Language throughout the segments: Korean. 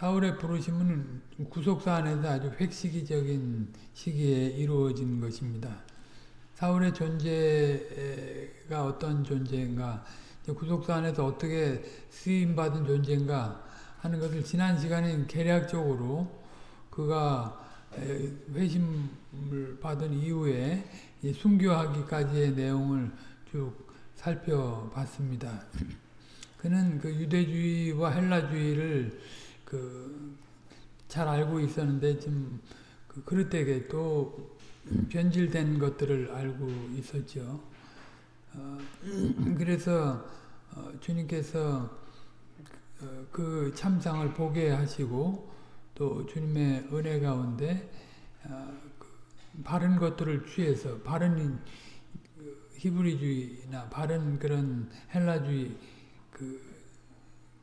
사울의 부르심은 구속사 안에서 아주 획시기적인 시기에 이루어진 것입니다. 사울의 존재가 어떤 존재인가, 구속사 안에서 어떻게 쓰임받은 존재인가 하는 것을 지난 시간에 계략적으로 그가 회심을 받은 이후에 순교하기까지의 내용을 쭉 살펴봤습니다. 그는 그 유대주의와 헬라주의를 그 잘 알고 있었는데 좀그 그릇되게 또 변질된 것들을 알고 있었죠. 어, 그래서 어, 주님께서 어, 그 참상을 보게 하시고 또 주님의 은혜 가운데 어, 그 바른 것들을 취해서 바른 히브리주의나 바른 그런 헬라주의 그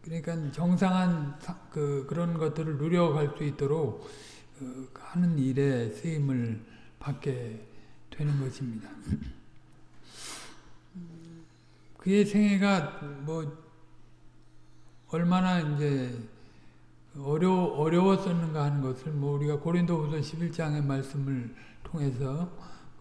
그러니까 정상한 그 그런 것들을 누려갈 수 있도록 그 하는 일에 쓰임을 받게 되는 것입니다. 그의 생애가 뭐 얼마나 이제 어려 어려웠었는가 하는 것을 뭐 우리가 고린도후서 11장의 말씀을 통해서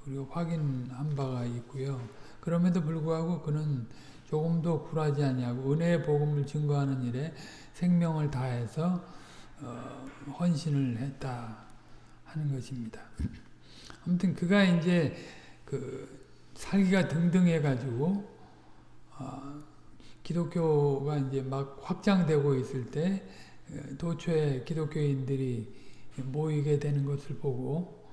우리가 확인한 바가 있고요. 그럼에도 불구하고 그는 조금도 굴하지 아니하고 은혜의 복음을 증거하는 일에 생명을 다해서 어, 헌신을 했다 하는 것입니다. 아무튼 그가 이제 그 살기가 등등해 가지고 어, 기독교가 이제 막 확장되고 있을 때 도초에 기독교인들이 모이게 되는 것을 보고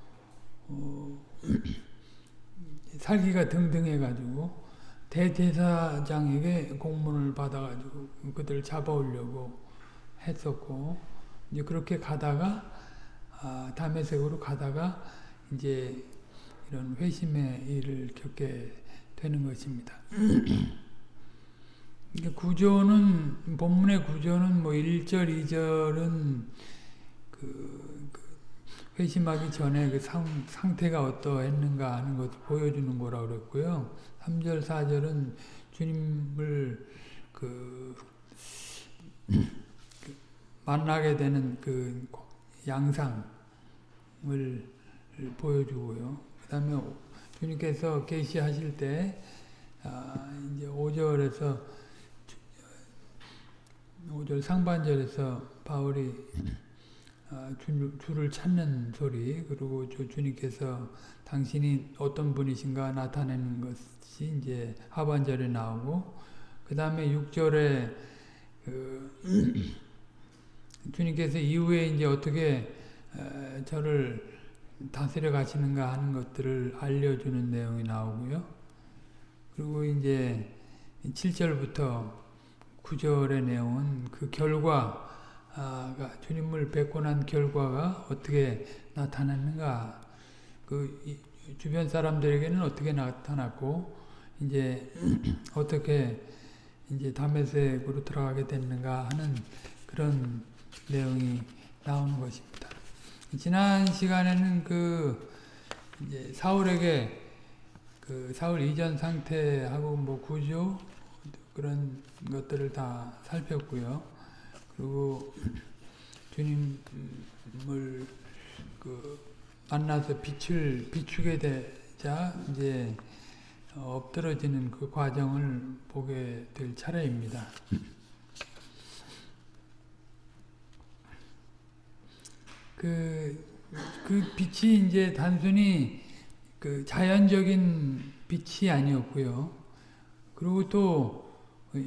어, 살기가 등등해 가지고 대제사장에게 공문을 받아가지고 그들을 잡아오려고 했었고 이제 그렇게 가다가 아, 다메섹으로 가다가 이제 이런 회심의 일을 겪게 되는 것입니다. 구조는 본문의 구조는 뭐 1절, 2절은 그, 그 회심하기 전에 그 상, 상태가 어떠했는가 하는 것을 보여주는 거라고 그랬고요. 3절, 4절은 주님을 그, 그 만나게 되는 그 양상을 보여주고요. 그 다음에 주님께서 계시하실 때 아, 이제 5절에서 5절 상반절에서 바울이 아, 주, 주를 찾는 소리 그리고 주, 주님께서 당신이 어떤 분이신가 나타내는 것 이 이제 하반절에 나오고 그 다음에 6절에 그 주님께서 이후에 이제 어떻게 에, 저를 다스려 가시는가 하는 것들을 알려주는 내용이 나오고요. 그리고 이제 7절부터 9절의 내용은 그 결과 가 주님을 뵙고 난 결과가 어떻게 나타났는가 그 주변 사람들에게는 어떻게 나타났고 이제 어떻게 이제 담에색으로 들어가게 됐는가 하는 그런 내용이 나오는 것입니다. 지난 시간에는 그 이제 사울에게 그 사울 이전 상태하고 뭐 구조 그런 것들을 다 살폈고요. 그리고 주님을 그 만나서 빛을 비추게 되자 이제 엎드러지는 그 과정을 보게 될 차례입니다. 그, 그 빛이 이제 단순히 그 자연적인 빛이 아니었고요. 그리고 또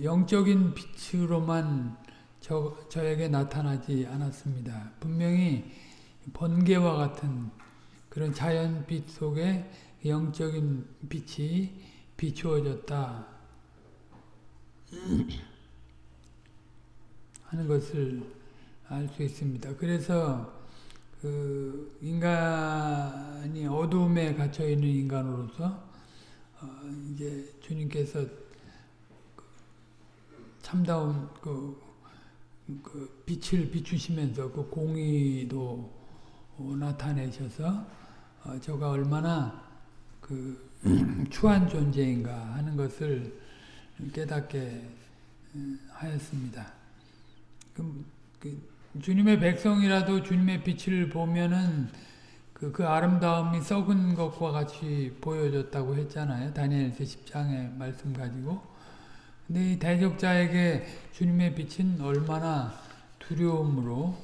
영적인 빛으로만 저, 저에게 나타나지 않았습니다. 분명히 번개와 같은 그런 자연빛 속에 영적인 빛이 비추어졌다 하는 것을 알 수 있습니다. 그래서 그 인간이 어둠에 갇혀 있는 인간으로서 어 이제 주님께서 참다운 그, 그 빛을 비추시면서 그 공의도 나타내셔서 어 저가 얼마나 그 추한 존재인가 하는 것을 깨닫게 하였습니다. 그, 그 주님의 백성이라도 주님의 빛을 보면은 그, 그 아름다움이 썩은 것과 같이 보여졌다고 했잖아요. 다니엘서 10장의 말씀 가지고. 근데 이 대적자에게 주님의 빛은 얼마나 두려움으로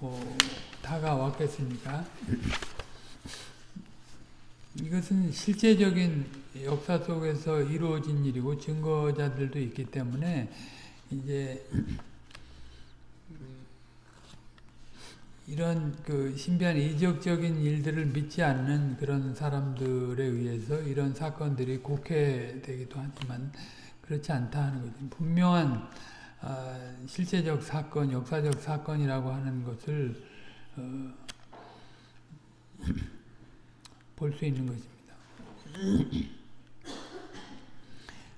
어, 다가왔겠습니까? 이것은 실제적인 역사 속에서 이루어진 일이고 증거자들도 있기 때문에 이제 이런 그 신비한 이적적인 일들을 믿지 않는 그런 사람들에 의해서 이런 사건들이 곡해되기도 하지만 그렇지 않다 하는 거죠. 분명한 어, 실제적 사건, 역사적 사건이라고 하는 것을 어, 볼 수 있는 것입니다.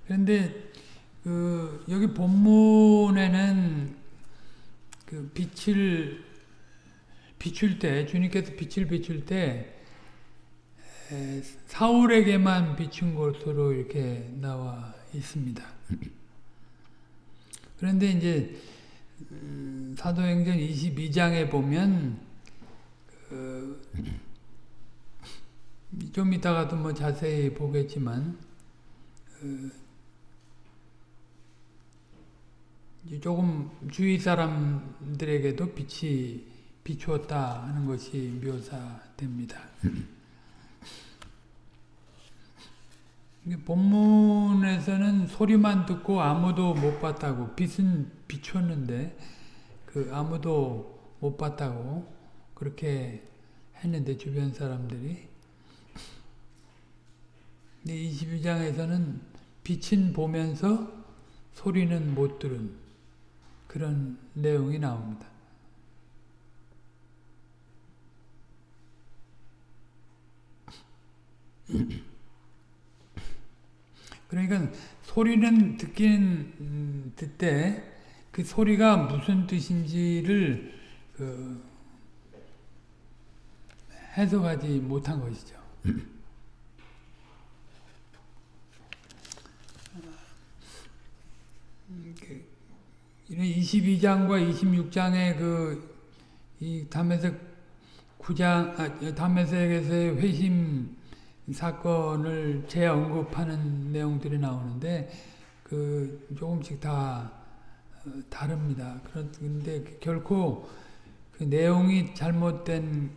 그런데 그 여기 본문에는 그 빛을 비출 때 주님께서 빛을 비출 때 사울에게만 비춘 것으로 이렇게 나와 있습니다. 그런데 이제 음, 사도행전 22장에 보면 그 좀 이따가도 뭐 자세히 보겠지만 조금 주위 사람들에게도 빛이 비추었다 하는 것이 묘사됩니다. 본문에서는 소리만 듣고 아무도 못 봤다고 빛은 비추었는데 그 아무도 못 봤다고 그렇게 했는데 주변 사람들이 근데 22장에서는 빛은 보면서 소리는 못 들은 그런 내용이 나옵니다. 그러니까 소리는 듣긴 듣되 그 소리가 무슨 뜻인지를 그 해석하지 못한 것이죠. 이런 22장과 26장의 그 이 담에색 9장 아, 담에색에서의 회심 사건을 재언급하는 내용들이 나오는데 그 조금씩 다 어, 다릅니다. 그런데 결코 그 내용이 잘못된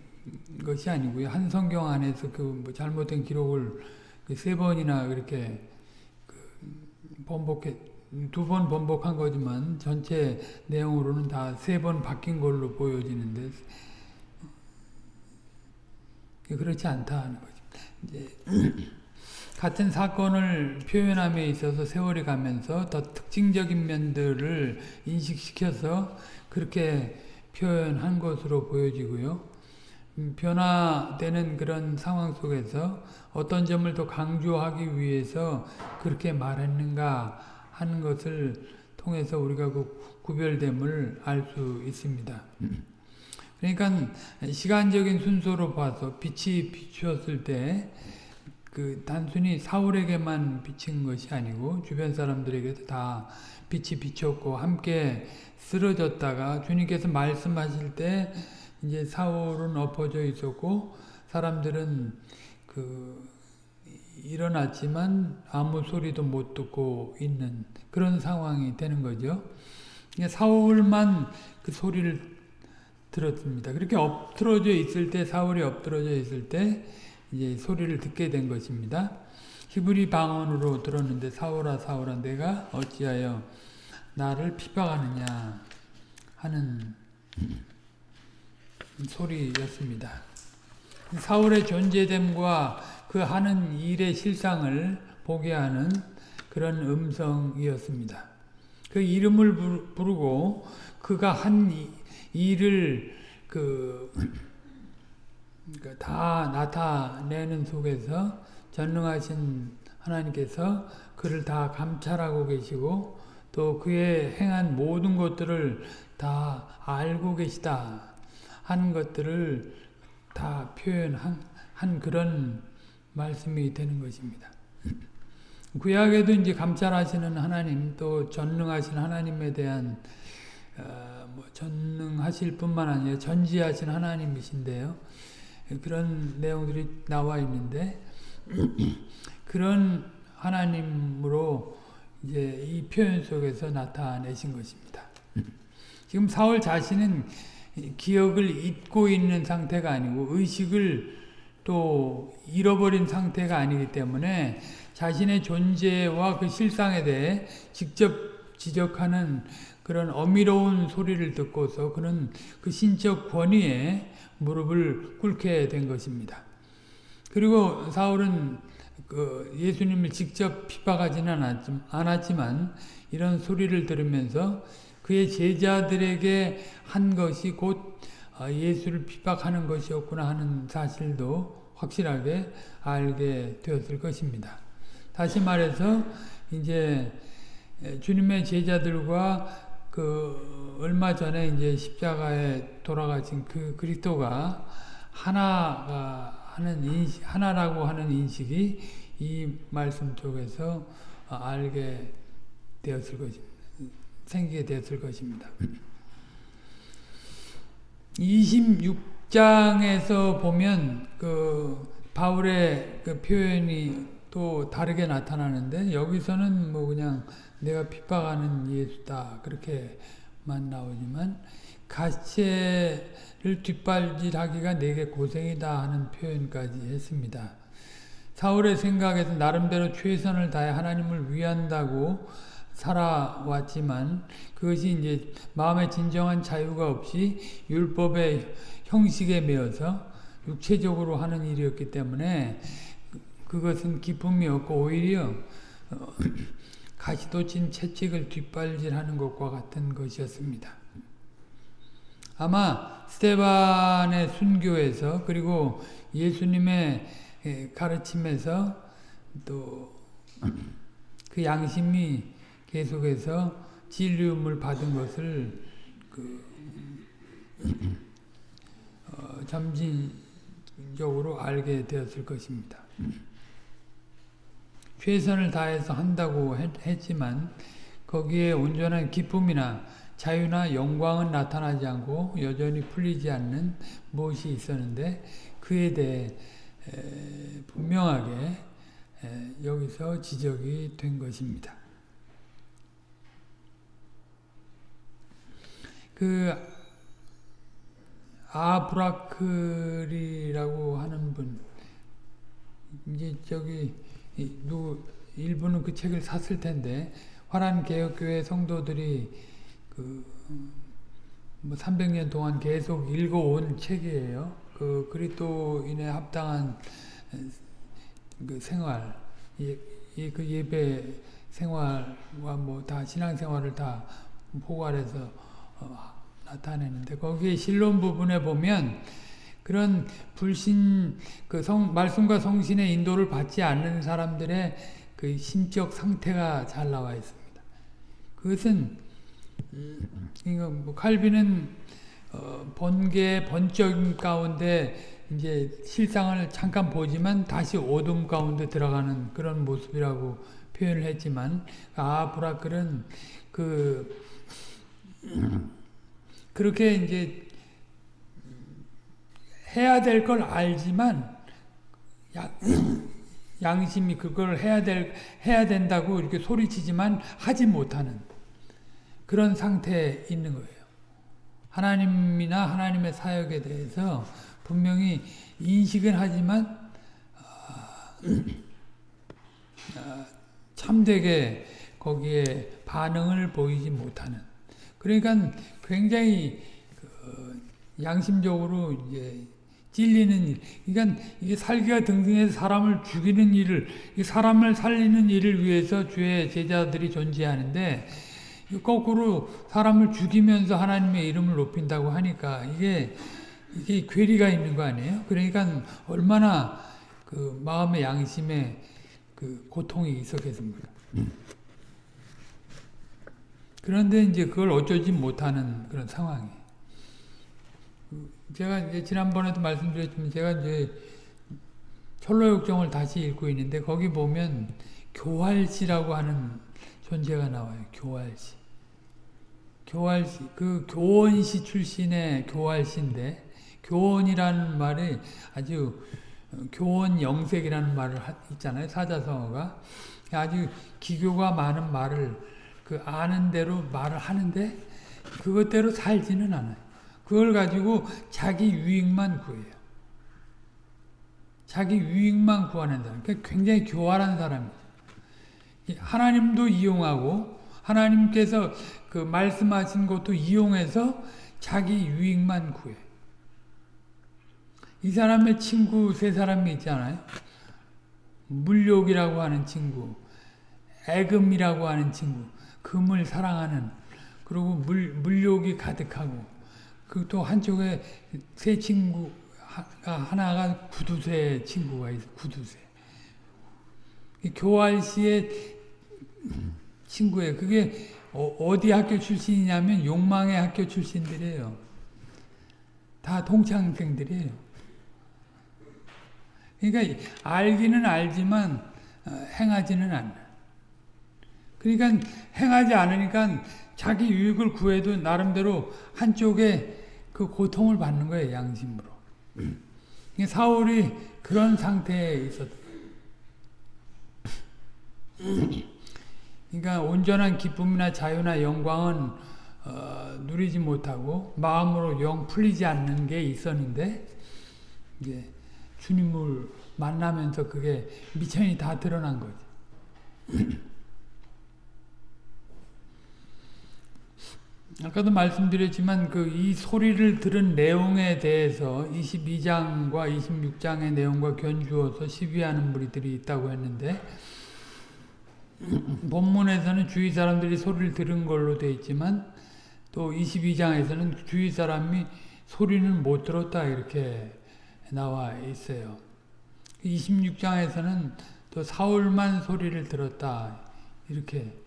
것이 아니고요. 한 성경 안에서 그뭐 잘못된 기록을 그세 번이나 그렇게 그 번복해 두 번 번복한 거지만 전체 내용으로는 다 세 번 바뀐 걸로 보여지는데 그렇지 않다 하는 거죠. 같은 사건을 표현함에 있어서 세월이 가면서 더 특징적인 면들을 인식시켜서 그렇게 표현한 것으로 보여지고요. 음, 변화되는 그런 상황 속에서 어떤 점을 더 강조하기 위해서 그렇게 말했는가 하는 것을 통해서 우리가 그 구별됨을 알 수 있습니다. 그러니까 시간적인 순서로 봐서 빛이 비추었을 때 그 단순히 사울에게만 비친 것이 아니고 주변 사람들에게도 다 빛이 비쳤고 함께 쓰러졌다가 주님께서 말씀하실 때 이제 사울은 엎어져 있었고 사람들은 그 일어났지만 아무 소리도 못 듣고 있는 그런 상황이 되는 거죠. 사울만 그 소리를 들었습니다. 그렇게 엎드러져 있을 때 사울이 엎드러져 있을 때 이제 소리를 듣게 된 것입니다. 히브리 방언으로 들었는데 사울아 사울아 내가 어찌하여 나를 피박하느냐 하는 소리였습니다. 사울의 존재됨과 그 하는 일의 실상을 보게 하는 그런 음성이었습니다. 그 이름을 부르고 그가 한 일을 그, 그러니까 다 나타내는 속에서 전능하신 하나님께서 그를 다 감찰하고 계시고 또 그의 행한 모든 것들을 다 알고 계시다 하는 것들을 다 표현한 한 그런 말씀이 되는 것입니다. 구약에도 이제 감찰하시는 하나님 또 전능하신 하나님에 대한 어, 뭐 전능하실 뿐만 아니라 전지하신 하나님이신데요. 그런 내용들이 나와 있는데 그런 하나님으로 이제 이 표현 속에서 나타내신 것입니다. 지금 사울 자신은 기억을 잊고 있는 상태가 아니고 의식을 또 잃어버린 상태가 아니기 때문에 자신의 존재와 그 실상에 대해 직접 지적하는 그런 어미로운 소리를 듣고서 그는 그 신적 권위에 무릎을 꿇게 된 것입니다. 그리고 사울은 그 예수님을 직접 핍박하지는 않았지만 이런 소리를 들으면서 그의 제자들에게 한 것이 곧 어, 예수를 핍박하는 것이었구나 하는 사실도 확실하게 알게 되었을 것입니다. 다시 말해서 이제 주님의 제자들과 그 얼마 전에 이제 십자가에 돌아가신 그 그리스도가 하나가 하는 인식, 하나라고 하는 인식이 이 말씀 속에서 알게 되었을 것입니다. 생기게 되었을 것입니다. 26장에서 보면 그 바울의 그 표현이 또 다르게 나타나는데 여기서는 뭐 그냥 내가 핍박하는 예수다 그렇게만 나오지만 가시를 뒷발질하기가 내게 고생이다 하는 표현까지 했습니다. 사울의 생각에서 나름대로 최선을 다해 하나님을 위한다고 살아왔지만 그것이 이제 마음의 진정한 자유가 없이 율법의 형식에 매여서 육체적으로 하는 일이었기 때문에 그것은 기쁨이 없고 오히려 어, 가시도친 채찍을 뒷발질하는 것과 같은 것이었습니다. 아마 스테반의 순교에서 그리고 예수님의 가르침에서 또 그 양심이 계속해서 진리움을 받은 것을 그 어, 점진적으로 알게 되었을 것입니다. 최선을 다해서 한다고 했, 지만 거기에 온전한 기쁨이나 자유나 영광은 나타나지 않고 여전히 풀리지 않는 무엇이 있었는데 그에 대해 분명하게 여기서 지적이 된 것입니다. 그 아브라클이라고 하는 분 이제 저기 누 일부는 그 책을 샀을 텐데 화란 개혁교회 성도들이 그 뭐 300년 동안 계속 읽어온 책이에요. 그 그리스도인에 합당한 그 생활, 예, 그 예배 생활과 뭐 다 신앙 생활을 다 포괄해서 어, 나타내는데 거기에 실론 부분에 보면 그런 불신 그 성, 말씀과 성신의 인도를 받지 않는 사람들의 그 신적 상태가 잘 나와 있습니다. 그것은 이거 뭐 칼빈은 어, 번개 번쩍 가운데 이제 실상을 잠깐 보지만 다시 어둠 가운데 들어가는 그런 모습이라고 표현을 했지만 아브라클은 그 그렇게 이제 해야 될 걸 알지만 양심이 그걸 해야 될 해야 된다고 이렇게 소리치지만 하지 못하는 그런 상태에 있는 거예요. 하나님이나 하나님의 사역에 대해서 분명히 인식은 하지만 어, 참되게 거기에 반응을 보이지 못하는 그러니까 굉장히 그 양심적으로 이제 찔리는 일. 그러니까 이게 살기가 등등해서 사람을 죽이는 일을, 사람을 살리는 일을 위해서 주의 제자들이 존재하는데, 거꾸로 사람을 죽이면서 하나님의 이름을 높인다고 하니까 이게, 이게 괴리가 있는 거 아니에요? 그러니까 얼마나 그 마음의 양심에 그 고통이 있었겠습니까? 그런데 이제 그걸 어쩌지 못하는 그런 상황이. 제가 이제 지난번에도 말씀드렸지만 제가 이제 철로역정을 다시 읽고 있는데 거기 보면 교활시라고 하는 존재가 나와요. 교활시. 교활시 그 교원시 출신의 교활시인데 교원이라는 말이 아주 교원 영색이라는 말을 있잖아요 사자성어가 아주 기교가 많은 말을 그 아는 대로 말을 하는데 그것대로 살지는 않아요. 그걸 가지고 자기 유익만 구해요. 자기 유익만 구하는 사람. 그러니까 굉장히 교활한 사람이죠. 하나님도 이용하고 하나님께서 그 말씀하신 것도 이용해서 자기 유익만 구해. 이 사람의 친구 세 사람이 있잖아요. 물욕이라고 하는 친구, 애금이라고 하는 친구, 금을 사랑하는, 그리고 물, 물욕이 가득하고, 그 또 한쪽에 세 친구, 하나가 구두쇠 친구가 있어, 구두쇠. 교활시의 친구예요. 그게 어, 디 학교 출신이냐면 욕망의 학교 출신들이에요. 다 동창생들이에요. 그러니까 알기는 알지만 어, 행하지는 않아. 그러니까 행하지 않으니까 자기 유익을 구해도 나름대로 한쪽에 그 고통을 받는 거예요. 양심으로. 사울이 그런 상태에 있었 그러니까 온전한 기쁨이나 자유나 영광은 어, 누리지 못하고 마음으로 영 풀리지 않는 게 있었는데 이제 주님을 만나면서 그게 미천이 다 드러난 거죠. 아까도 말씀드렸지만 그 이 소리를 들은 내용에 대해서 22장과 26장의 내용과 견주어서 시비하는 무리들이 있다고 했는데 본문에서는 주위 사람들이 소리를 들은 걸로 되어 있지만 또 22장에서는 주위 사람이 소리는 못 들었다 이렇게 나와 있어요. 26장에서는 또 사울만 소리를 들었다 이렇게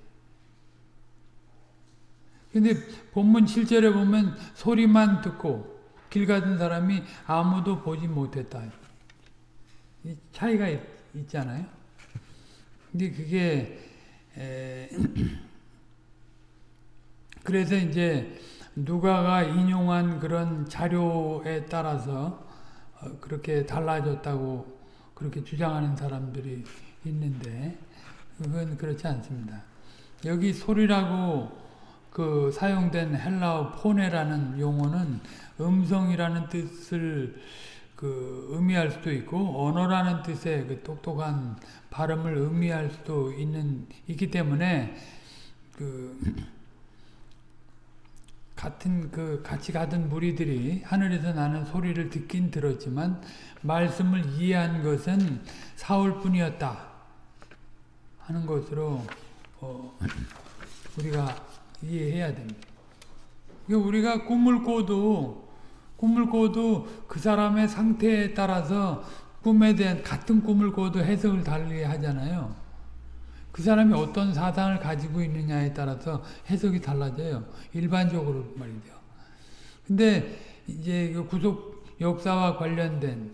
근데 본문 7절에 보면 소리만 듣고 길 가던 사람이 아무도 보지 못했다. 차이가 있, 있잖아요. 근데 그게 그래서 이제 누가가 인용한 그런 자료에 따라서 어, 그렇게 달라졌다고 그렇게 주장하는 사람들이 있는데 그건 그렇지 않습니다. 여기 소리라고 그 사용된 헬라어 포네라는 용어는 음성이라는 뜻을 그 의미할 수도 있고 언어라는 뜻의 그 똑똑한 발음을 의미할 수도 있는 있기 때문에 그 같은 그 같이 가던 무리들이 하늘에서 나는 소리를 듣긴 들었지만 말씀을 이해한 것은 사울뿐이었다 하는 것으로 어 우리가 이해해야 됩니다. 우리가 꿈을 꿔도 꿈을 꿔도 그 사람의 상태에 따라서 꿈에 대한 같은 꿈을 꿔도 해석을 달리 하잖아요. 그 사람이 어떤 사상을 가지고 있느냐에 따라서 해석이 달라져요. 일반적으로 말이죠. 근데 이제 그 구속 역사와 관련된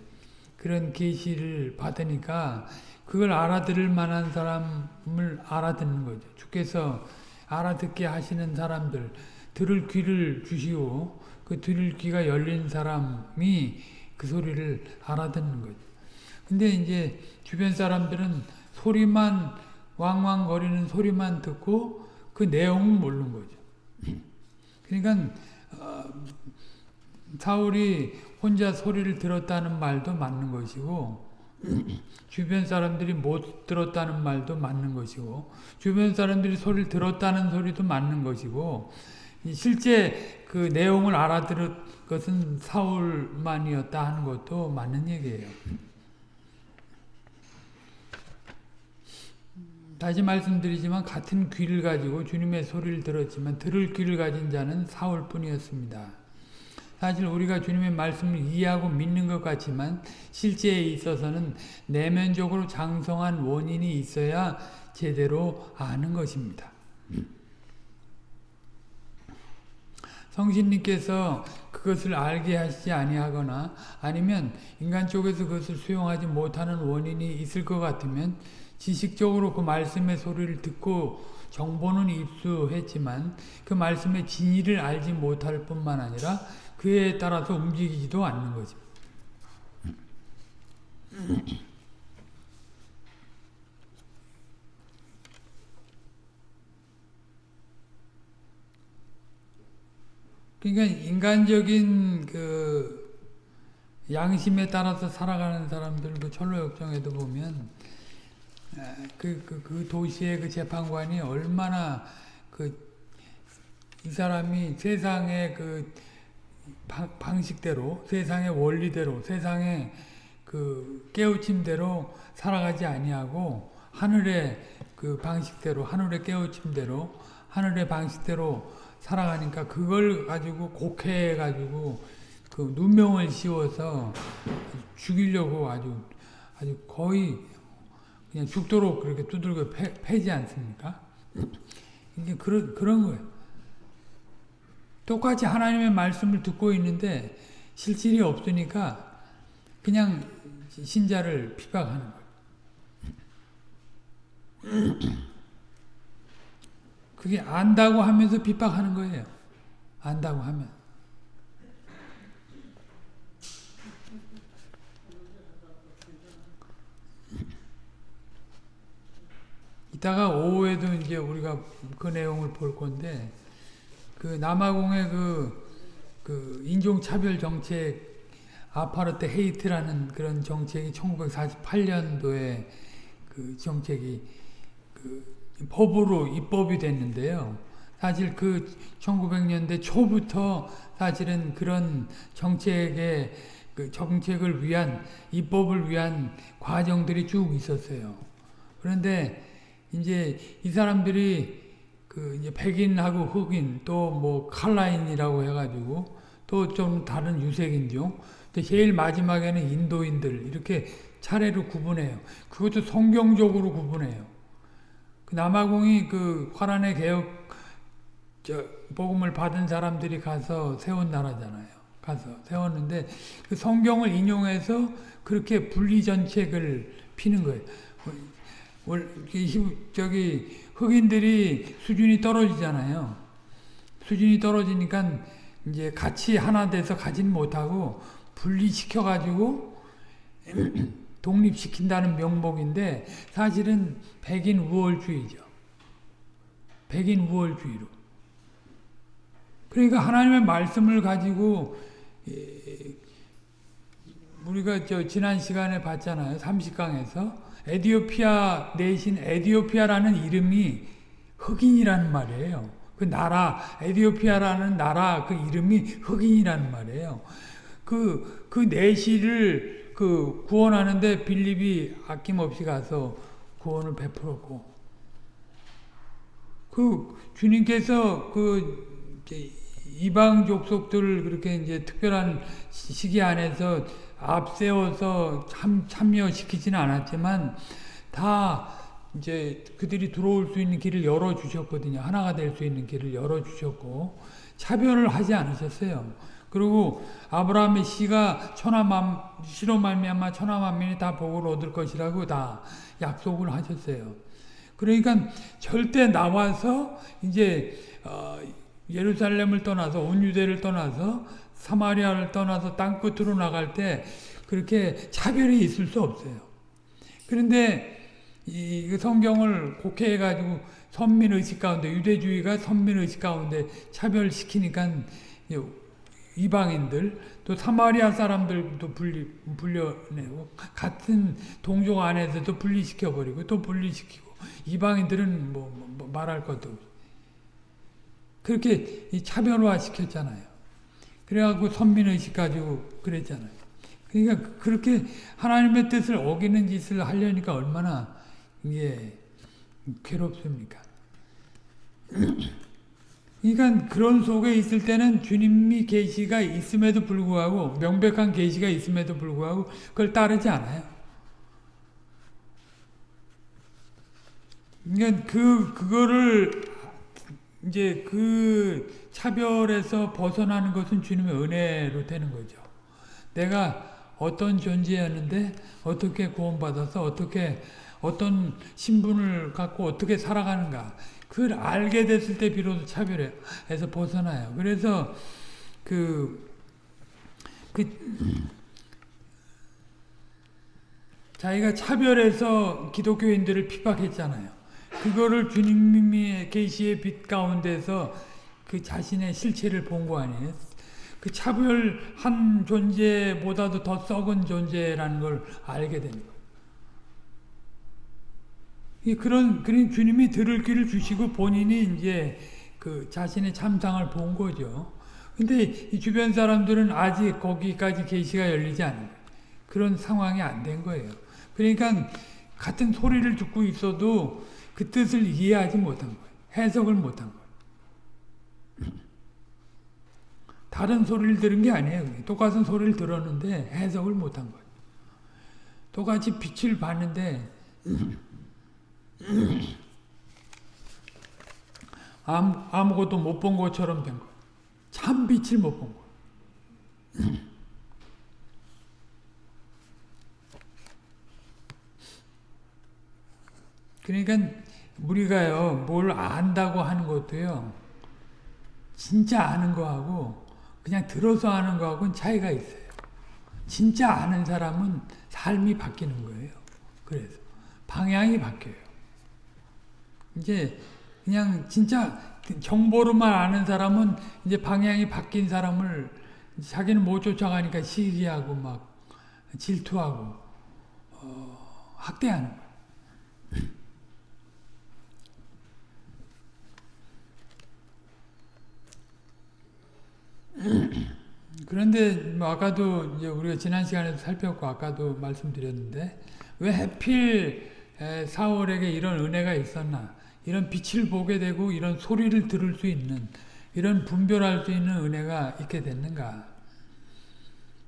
그런 계시를 받으니까 그걸 알아들을 만한 사람을 알아듣는 거죠. 주께서 알아듣게 하시는 사람들 들을 귀를 주시오. 그 들을 귀가 열린 사람이 그 소리를 알아듣는 거죠. 근데 이제 주변 사람들은 소리만 왕왕거리는 소리만 듣고 그 내용은 모르는 거죠. 그러니까 어, 사울이 혼자 소리를 들었다는 말도 맞는 것이고 주변 사람들이 못 들었다는 말도 맞는 것이고 주변 사람들이 소리를 들었다는 소리도 맞는 것이고 실제 그 내용을 알아들은 것은 사울만이었다 하는 것도 맞는 얘기예요. 다시 말씀드리지만 같은 귀를 가지고 주님의 소리를 들었지만 들을 귀를 가진 자는 사울뿐이었습니다. 사실 우리가 주님의 말씀을 이해하고 믿는 것 같지만 실제에 있어서는 내면적으로 장성한 원인이 있어야 제대로 아는 것입니다. 성신님께서 그것을 알게 하시지 아니하거나 아니면 인간 쪽에서 그것을 수용하지 못하는 원인이 있을 것 같으면 지식적으로 그 말씀의 소리를 듣고 정보는 입수했지만 그 말씀의 진리를 알지 못할 뿐만 아니라 그에 따라서 움직이지도 않는 거지. 그러니까 인간적인 그 양심에 따라서 살아가는 사람들 그 철로 역정에도 보면 그, 그, 그 도시의 그 재판관이 얼마나 그 이 사람이 세상의 그 방, 방식대로 세상의 원리대로 세상의 그 깨우침대로 살아가지 아니하고 하늘의 그 방식대로 하늘의 깨우침대로 하늘의 방식대로 살아가니까 그걸 가지고 곡해해 가지고 그 누명을 씌워서 죽이려고 아주 아주 거의 그냥 죽도록 그렇게 두들겨 패, 패지 않습니까? 이게 그런 그런 거예요. 똑같이 하나님의 말씀을 듣고 있는데 실질이 없으니까 그냥 신자를 비박하는 거예요. 그게 안다고 하면서 핍박하는 거예요. 안다고 하면. 이따가 오후에도 이제 우리가 그 내용을 볼 건데, 그 남아공의 그, 그 인종차별 정책, 아파르트 헤이트라는 그런 정책이 1948년도에 그 정책이 그 법으로 입법이 됐는데요. 사실 그 1900년대 초부터 사실은 그런 정책의 그 정책을 위한 입법을 위한 과정들이 쭉 있었어요. 그런데 이제 이 사람들이 그 이제 백인하고 흑인 또 뭐 칼라인이라고 해가지고 또 좀 다른 유색인종 또 제일 마지막에는 인도인들 이렇게 차례로 구분해요. 그것도 성경적으로 구분해요. 남아공이 그 화란의 개혁 저 복음을 받은 사람들이 가서 세운 나라잖아요. 가서 세웠는데 그 성경을 인용해서 그렇게 분리 전책을 피는 거예요. 저기 흑인들이 수준이 떨어지잖아요. 수준이 떨어지니까 이제 같이 하나 돼서 가진 못하고 분리시켜 가지고 독립시킨다는 명목인데 사실은 백인 우월주의죠. 백인 우월주의로. 그러니까 하나님의 말씀을 가지고 우리가 저 지난 시간에 봤잖아요. 30강에서 에디오피아 내신 에디오피아라는 이름이 흑인이라는 말이에요. 그 나라 에디오피아라는 나라 그 이름이 흑인이라는 말이에요. 그그 내시를 그 구원하는데 빌립이 아낌없이 가서 구원을 베풀었고 그 주님께서 그 이방 족속들을 그렇게 이제 특별한 시기 안에서 앞세워서 참, 참여시키지는 않았지만 다 이제 그들이 들어올 수 있는 길을 열어 주셨거든요. 하나가 될 수 있는 길을 열어 주셨고 차별을 하지 않으셨어요. 그리고 아브라함의 씨가 천하만 시로 말미암아 천하만민이 다 복을 얻을 것이라고 다 약속을 하셨어요. 그러니까 절대 나와서 이제 어, 예루살렘을 떠나서 온 유대를 떠나서 사마리아를 떠나서 땅 끝으로 나갈 때 그렇게 차별이 있을 수 없어요. 그런데 이 성경을 곡해해 가지고 선민 의식 가운데 유대주의가 선민 의식 가운데 차별시키니까 이방인들 또 사마리아 사람들도 분리 분려내고 같은 동족 안에서도 분리시켜 버리고 또 분리시키고 이방인들은 뭐, 뭐, 뭐 말할 것도. 그렇게 차별화 시켰잖아요. 그래갖고 선민의식 가지고 그랬잖아요. 그러니까 그렇게 하나님의 뜻을 어기는 짓을 하려니까 얼마나 이게 괴롭습니까? 그러니까 그런 속에 있을 때는 주님이 계시가 있음에도 불구하고 명백한 계시가 있음에도 불구하고 그걸 따르지 않아요. 그러니까 그 그거를 이제 그 차별에서 벗어나는 것은 주님의 은혜로 되는 거죠. 내가 어떤 존재였는데 어떻게 구원받아서 어떻게 어떤 신분을 갖고 어떻게 살아가는가 그걸 알게 됐을 때 비로소 차별에서 벗어나요. 그래서 그, 그 자기가 차별해서 기독교인들을 핍박했잖아요. 그거를 주님의 계시의 빛 가운데서 그 자신의 실체를 본 거 아니에요? 그 차별한 존재보다도 더 썩은 존재라는 걸 알게 된 거예요. 그런, 그런 주님이 들을 길을 주시고 본인이 이제 그 자신의 참상을 본 거죠. 근데 이 주변 사람들은 아직 거기까지 계시가 열리지 않은 그런 상황이 안 된 거예요. 그러니까 같은 소리를 듣고 있어도 그 뜻을 이해하지 못한 거예요. 해석을 못한 거예요. 다른 소리를 들은 게 아니에요. 똑같은 소리를 들었는데 해석을 못한 거예요. 똑같이 빛을 봤는데 아무, 것도 못 본 것처럼 된 거예요. 참 빛을 못 본 거예요. 그러니까 우리가요 뭘 안다고 하는 것도요 진짜 아는 거하고 그냥 들어서 아는 거하고는 차이가 있어요. 진짜 아는 사람은 삶이 바뀌는 거예요. 그래서 방향이 바뀌어요. 이제 그냥 진짜 정보로만 아는 사람은 이제 방향이 바뀐 사람을 자기는 못 쫓아가니까 시기하고 막 질투하고 어, 학대하는 거예요. 그런데 뭐 아까도 이제 우리가 지난 시간에도 살폈고 아까도 말씀드렸는데 왜 해필 사월에게 이런 은혜가 있었나? 이런 빛을 보게 되고 이런 소리를 들을 수 있는 이런 분별할 수 있는 은혜가 있게 됐는가?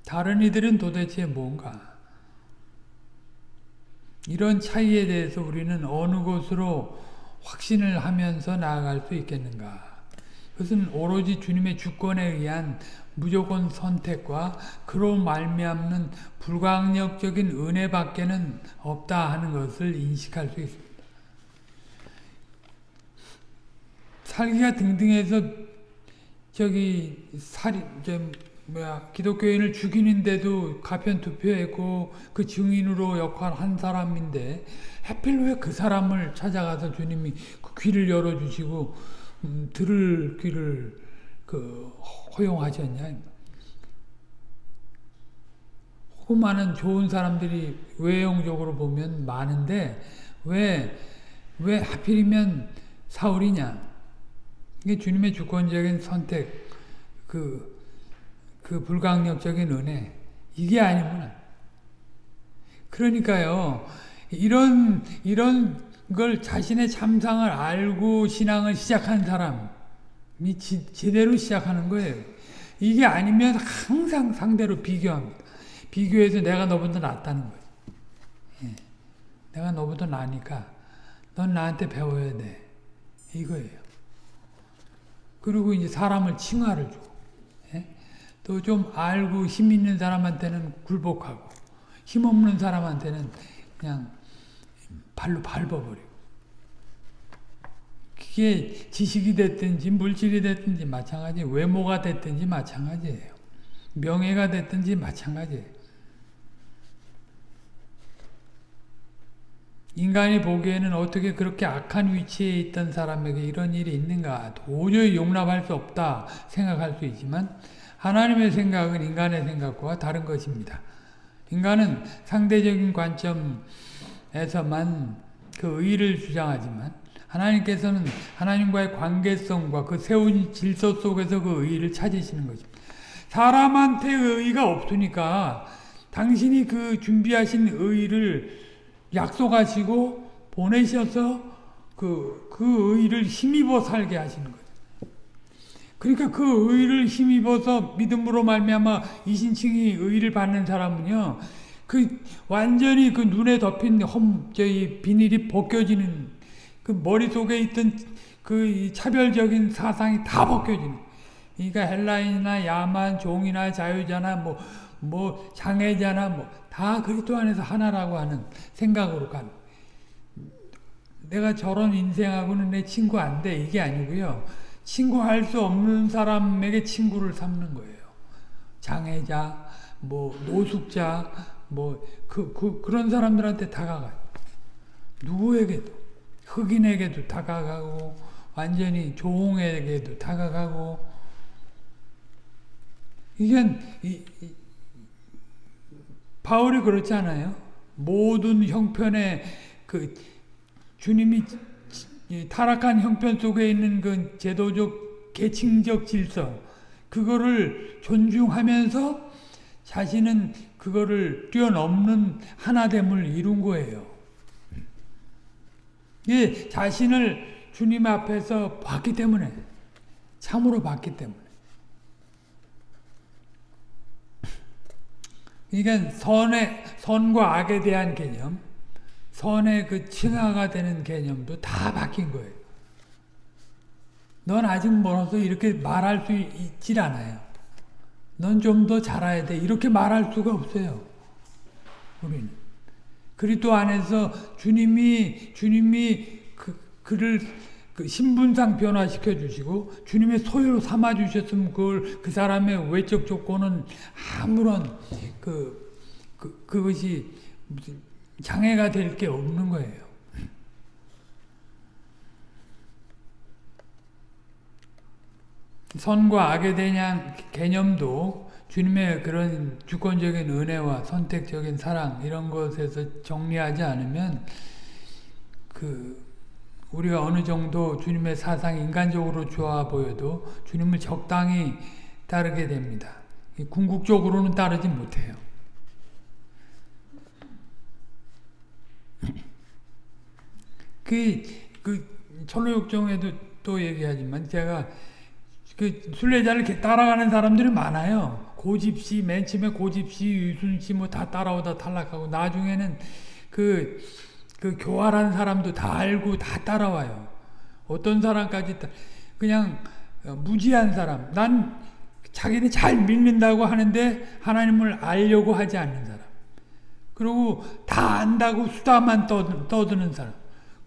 다른 이들은 도대체 뭔가? 이런 차이에 대해서 우리는 어느 곳으로 확신을 하면서 나아갈 수 있겠는가? 그것은 오로지 주님의 주권에 의한 무조건 선택과 그로 말미암는 불강력적인 은혜밖에는 없다 하는 것을 인식할 수 있습니다. 살기가 등등해서 저기 살이 좀 뭐야 기독교인을 죽이는데도 가편 투표했고 그 증인으로 역할한 사람인데 하필 왜 그 사람을 찾아가서 주님이 그 귀를 열어주시고 음, 들을 귀를 그 허용하셨냐? 그 많은 좋은 사람들이 외형적으로 보면 많은데 왜, 왜 하필이면 사울이냐? 이게 주님의 주권적인 선택, 그, 그 불강력적인 은혜, 이게 아니구나. 그러니까요, 이런, 이런 걸 자신의 참상을 알고 신앙을 시작한 사람이 지, 제대로 시작하는 거예요. 이게 아니면 항상 상대로 비교합니다. 비교해서 내가 너보다 낫다는 거예요. 예. 내가 너보다 나니까 넌 나한테 배워야 돼. 이거예요. 그리고 이제 사람을 칭화를 주고 예? 또좀 알고 힘 있는 사람한테는 굴복하고 힘 없는 사람한테는 그냥 발로 밟아버리고 그게 지식이 됐든지 물질이 됐든지 마찬가지 외모가 됐든지 마찬가지예요. 명예가 됐든지 마찬가지예요. 인간이 보기에는 어떻게 그렇게 악한 위치에 있던 사람에게 이런 일이 있는가 도저히 용납할 수 없다 생각할 수 있지만 하나님의 생각은 인간의 생각과 다른 것입니다. 인간은 상대적인 관점 에서만 그 의를 주장하지만 하나님께서는 하나님과의 관계성과 그 세운 질서 속에서 그 의를 찾으시는 것입니다. 사람한테 의가 없으니까 당신이 그 준비하신 의를 약속하시고 보내셔서 그, 그 의를 힘입어 살게 하시는 거예요. 그러니까 그 의를 힘입어서 믿음으로 말미암아 이신칭이 의를 받는 사람은요. 그 완전히 그 눈에 덮인 험 저희 비닐이 벗겨지는 그 머릿속에 있던 그 차별적인 사상이 다 벗겨지는 그러니까 헬라인이나 야만 종이나 자유자나 뭐 뭐 장애자나 뭐 다 그리스도 안에서 하나라고 하는 생각으로 가는 내가 저런 인생하고는 내 친구 안 돼. 이게 아니고요. 친구 할 수 없는 사람에게 친구를 삼는 거예요. 장애자, 뭐 노숙자, 뭐 그, 그 그런 사람들한테 다가가요. 누구에게도 흑인에게도 다가가고 완전히 조홍에게도 다가가고 이게 이, 이, 바울이 그렇지 않아요? 모든 형편의 그 주님이 타락한 형편 속에 있는 그 제도적 계층적 질서 그거를 존중하면서 자신은 그거를 뛰어넘는 하나됨을 이룬 거예요. 예, 자신을 주님 앞에서 봤기 때문에 참으로 봤기 때문에 그러니까 선의 선과 악에 대한 개념, 선의 그 칭하가 되는 개념도 다 바뀐 거예요. 넌 아직 멀어서 이렇게 말할 수 있질 않아요. 넌 좀 더 잘해야 돼. 이렇게 말할 수가 없어요. 우리는. 그리스도 안에서 주님이 주님이 그 그를 그 신분상 변화시켜 주시고 주님의 소유로 삼아 주셨으면 그걸 그 사람의 외적 조건은 아무런 그, 그 그것이 무슨 장애가 될 게 없는 거예요. 선과 악에 대한 개념도 주님의 그런 주권적인 은혜와 선택적인 사랑 이런 것에서 정리하지 않으면 그 우리가 어느 정도 주님의 사상이 인간적으로 좋아 보여도 주님을 적당히 따르게 됩니다. 궁극적으로는 따르지 못해요. 그, 그, 천로육정에도 또 얘기하지만 제가 그 순례자를 따라가는 사람들이 많아요. 고집시, 맨 처음에 고집시, 유순시 뭐다 따라오다 탈락하고 나중에는 그, 그 교활한 사람도 다 알고 다 따라와요. 어떤 사람까지 그냥 무지한 사람. 난 자기는 잘 믿는다고 하는데 하나님을 알려고 하지 않는 사람. 그리고 다 안다고 수다만 떠드는 사람.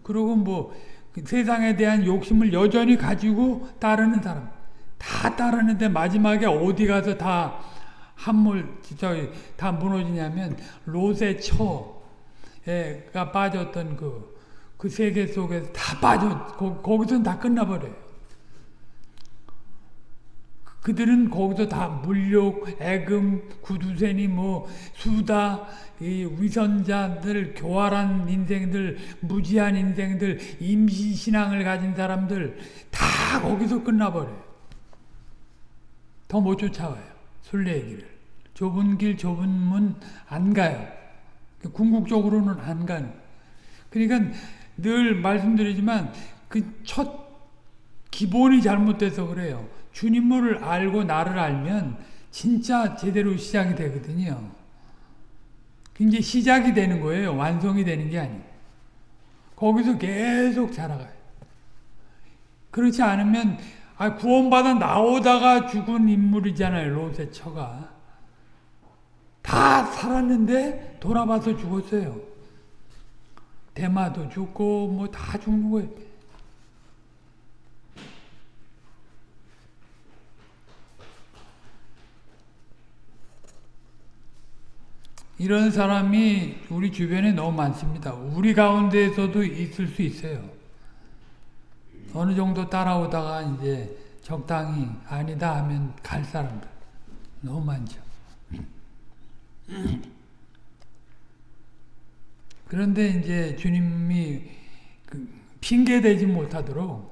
그리고 뭐 세상에 대한 욕심을 여전히 가지고 따르는 사람. 다 따르는데 마지막에 어디 가서 다 한물 진짜 다 무너지냐면 롯의 처가 빠졌던 그, 그 세계 속에서 다 빠져 거, 거기서 다 끝나버려요. 그들은 거기서 다 물욕, 애금, 구두쇠니 뭐 수다, 이 위선자들, 교활한 인생들, 무지한 인생들, 임시 신앙을 가진 사람들 다 거기서 끝나버려요. 더 못 쫓아와요. 순례의 길을. 좁은 길, 좁은 문 안 가요. 궁극적으로는 안 가는. 그러니까 늘 말씀드리지만 그 첫 기본이 잘못돼서 그래요. 주님을 알고 나를 알면 진짜 제대로 시작이 되거든요. 이제 시작이 되는 거예요. 완성이 되는 게 아니에요. 거기서 계속 자라가요. 그렇지 않으면 아, 구원받아 나오다가 죽은 인물이잖아요. 롯의 처가. 다 살았는데 돌아봐서 죽었어요. 대마도 죽고 뭐 다 죽는 거예요. 이런 사람이 우리 주변에 너무 많습니다. 우리 가운데에서도 있을 수 있어요. 어느 정도 따라오다가 이제 적당히 아니다 하면 갈 사람들 너무 많죠. 그런데 이제 주님이 그 핑계 대지 못하도록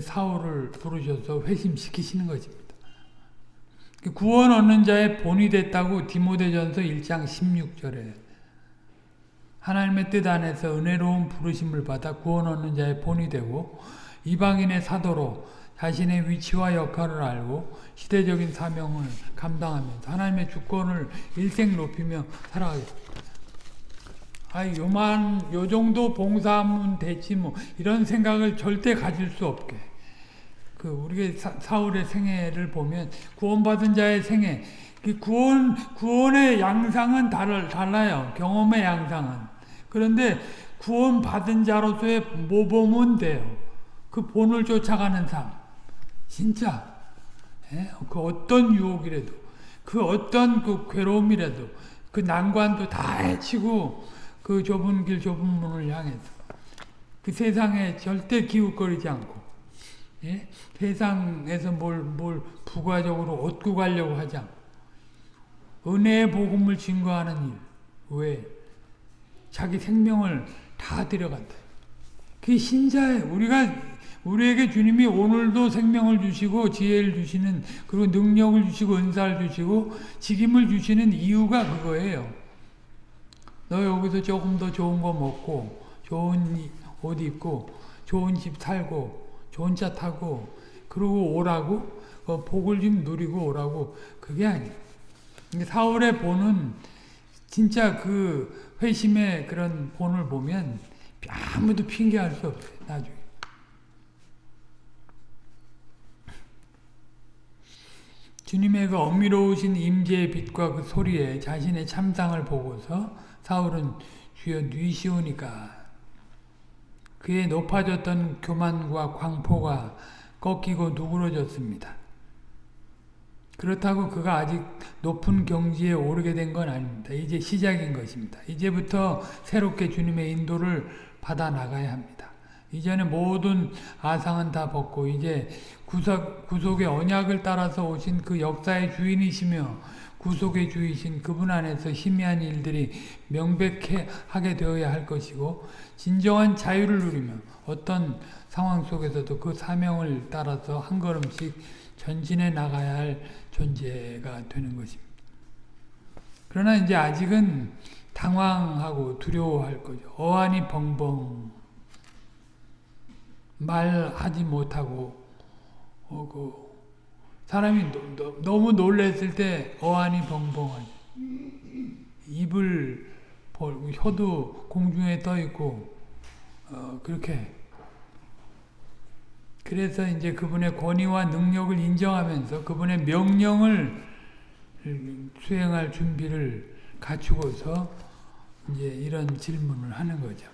사울을 부르셔서 회심시키시는 것입니다. 구원 얻는 자의 본이 됐다고 디모데전서 1장 16절에 하나님의 뜻 안에서 은혜로운 부르심을 받아 구원 얻는 자의 본이 되고 이방인의 사도로 자신의 위치와 역할을 알고 시대적인 사명을 감당하면서 하나님의 주권을 일생 높이며 살아가겠습니다. 아, 요만 요 정도 봉사하면 되지 뭐 이런 생각을 절대 가질 수 없게. 그 우리가 사, 울의 생애를 보면 구원받은 자의 생애, 그 구원 구원의 양상은 달, 달라요. 경험의 양상은. 그런데 구원 받은 자로서의 모범은 돼요. 그 본을 쫓아가는 삶. 진짜. 예? 그 어떤 유혹이라도, 그 어떤 그 괴로움이라도, 그 난관도 다 해치고 그 좁은 길, 좁은 문을 향해서 그 세상에 절대 기웃거리지 않고 예? 세상에서 뭘, 뭘 부가적으로 얻고 가려고 하지 않고 은혜의 복음을 증거하는 일 왜? 자기 생명을 다 들여간다. 그게 신자예요. 우리가 우리에게 주님이 오늘도 생명을 주시고 지혜를 주시는 그리고 능력을 주시고 은사를 주시고 직임을 주시는 이유가 그거예요. 너 여기서 조금 더 좋은 거 먹고 좋은 옷 입고 좋은 집 살고 좋은 차 타고 그러고 오라고 어, 복을 좀 누리고 오라고 그게 아니에요. 사울의 본은 진짜 그 회심의 그런 본을 보면 아무도 핑계할 수 없어요. 나중에. 주님의 그 엄밀로우신 임재의 빛과 그 소리에 자신의 참상을 보고서 사울은 주여 뉘시오니까 그의 높아졌던 교만과 광포가 꺾이고 누그러졌습니다. 그렇다고 그가 아직 높은 경지에 오르게 된 건 아닙니다. 이제 시작인 것입니다. 이제부터 새롭게 주님의 인도를 받아 나가야 합니다. 이제는 모든 아상은 다 벗고 이제 구속, 구속의 언약을 따라서 오신 그 역사의 주인이시며 구속의 주이신 그분 안에서 희미한 일들이 명백하게 되어야 할 것이고 진정한 자유를 누리며 어떤 상황 속에서도 그 사명을 따라서 한 걸음씩 전진해 나가야 할 존재가 되는 것입니다. 그러나 이제 아직은 당황하고 두려워할 거죠. 어안이 벙벙 말하지 못하고 어, 그 사람이 너, 너, 너무 놀랬을 때 어안이 벙벙하죠. 입을 벌고 혀도 공중에 떠 있고 어, 그렇게 그래서 이제 그분의 권위와 능력을 인정하면서 그분의 명령을 수행할 준비를 갖추고서 이제 이런 질문을 하는 거죠.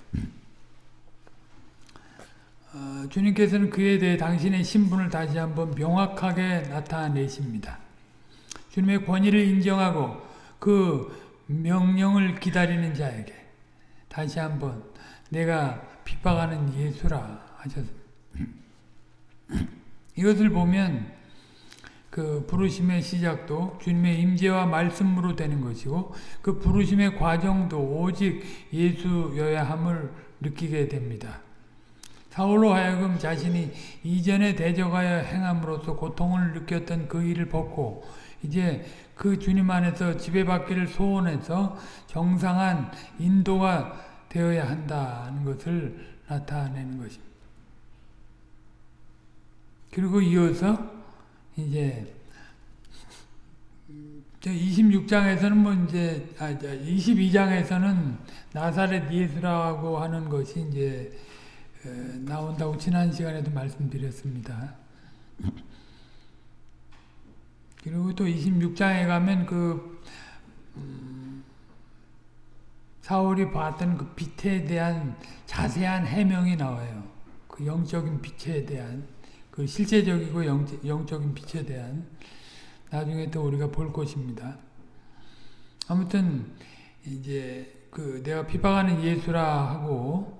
어, 주님께서는 그에 대해 당신의 신분을 다시 한번 명확하게 나타내십니다. 주님의 권위를 인정하고 그 명령을 기다리는 자에게 다시 한번 내가 핍박하는 예수라 하셨습니다. 이것을 보면 그 부르심의 시작도 주님의 임재와 말씀으로 되는 것이고 그 부르심의 과정도 오직 예수여야 함을 느끼게 됩니다. 사울로 하여금 자신이 이전에 대적하여 행함으로써 고통을 느꼈던 그 일을 벗고 이제 그 주님 안에서 지배받기를 소원해서 정상한 인도가 되어야 한다는 것을 나타내는 것입니다. 그리고 이어서 이제 26장에서는 뭐 이제 아 22장에서는 나사렛 예수라고 하는 것이 이제 나온다고 지난 시간에도 말씀드렸습니다. 그리고 또 26장에 가면 그 음, 사울이 봤던 그 빛에 대한 자세한 해명이 나와요. 그 영적인 빛에 대한 그 실제적이고 영, 영적인 빛에 대한 나중에 또 우리가 볼 것입니다. 아무튼 이제 그 내가 비방하는 예수라 하고